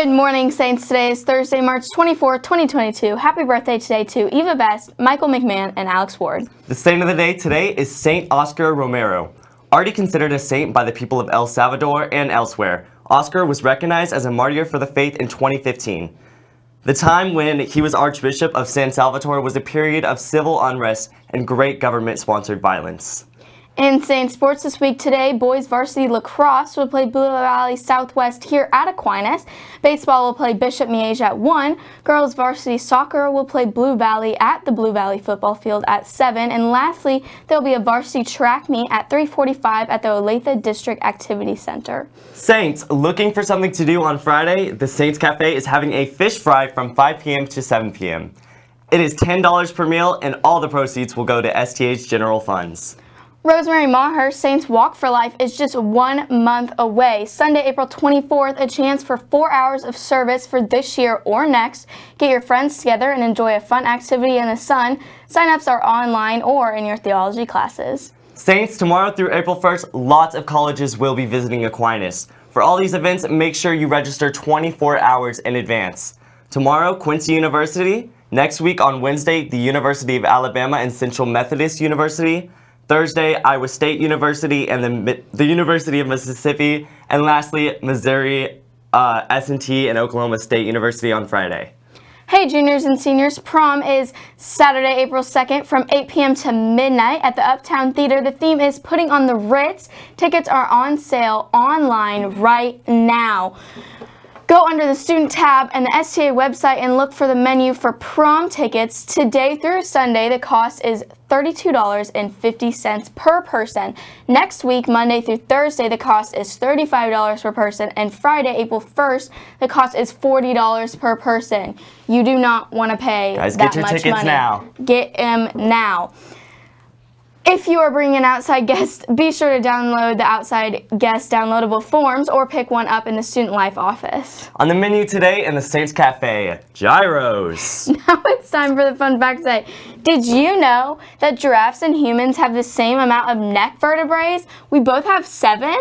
Good morning, Saints. Today is Thursday, March 24, 2022. Happy birthday today to Eva Best, Michael McMahon, and Alex Ward. The saint of the day today is Saint Oscar Romero. Already considered a saint by the people of El Salvador and elsewhere, Oscar was recognized as a martyr for the faith in 2015. The time when he was Archbishop of San Salvador was a period of civil unrest and great government-sponsored violence. In Saint Sports this week today, boys varsity lacrosse will play Blue Valley Southwest here at Aquinas. Baseball will play Bishop Miege at 1. Girls varsity soccer will play Blue Valley at the Blue Valley football field at 7. And lastly, there will be a varsity track meet at 345 at the Olathe District Activity Center. Saints, looking for something to do on Friday? The Saints Cafe is having a fish fry from 5 p.m. to 7 p.m. It is $10 per meal and all the proceeds will go to STA General Funds. Rosemary Maher Saints Walk for Life is just one month away. Sunday, April 24th, a chance for four hours of service for this year or next. Get your friends together and enjoy a fun activity in the sun. Sign-ups are online or in your theology classes. Saints, tomorrow through April 1st, lots of colleges will be visiting Aquinas. For all these events, make sure you register 24 hours in advance. Tomorrow, Quincy University. Next week on Wednesday, the University of Alabama and Central Methodist University. Thursday, Iowa State University and the, the University of Mississippi. And lastly, Missouri uh, S&T and Oklahoma State University on Friday. Hey juniors and seniors, prom is Saturday, April 2nd from 8 p.m. to midnight at the Uptown Theater. The theme is Putting on the Ritz. Tickets are on sale online right now. Go under the student tab and the STA website and look for the menu for prom tickets. Today through Sunday, the cost is $32.50 per person. Next week, Monday through Thursday, the cost is $35 per person. And Friday, April 1st, the cost is $40 per person. You do not want to pay Guys, that get your much tickets money. now. Get them now. If you are bringing an outside guest, be sure to download the outside guest downloadable forms or pick one up in the Student Life office. On the menu today in the Saints Cafe, gyros. Now it's time for the fun fact day. Did you know that giraffes and humans have the same amount of neck vertebrae? We both have seven?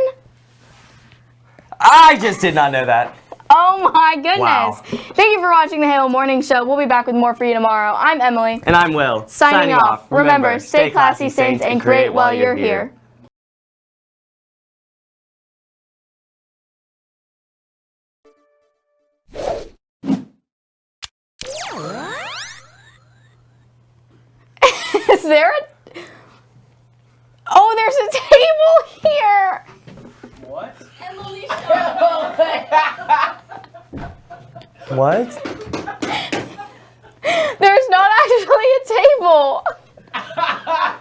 I just did not know that. Oh my goodness. Wow. Thank you for watching the Halo Morning Show. We'll be back with more for you tomorrow. I'm Emily. And I'm Will. Signing, off. Remember, stay classy, Saints, and create while you're here. Is there a... Oh, there's a table here. What? What? There's not actually a table.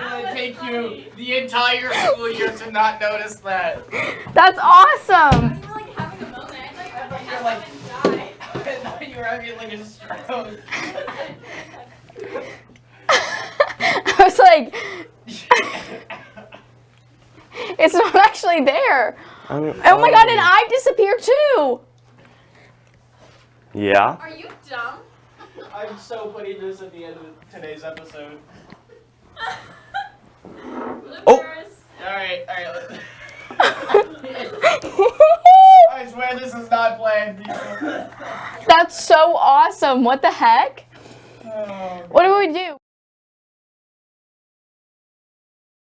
Oh, it take you the entire school year to not notice that. That's awesome. We're like having a moment. I thought you were like- I thought you were having like a stroke. I was like, it's not actually there. I mean, Oh my god, and um, I disappeared too. Yeah? Are you dumb? I'm so putting this at the end of today's episode. Oh. Alright, alright. I swear this is not planned. That's so awesome. What the heck? Oh. What do we do?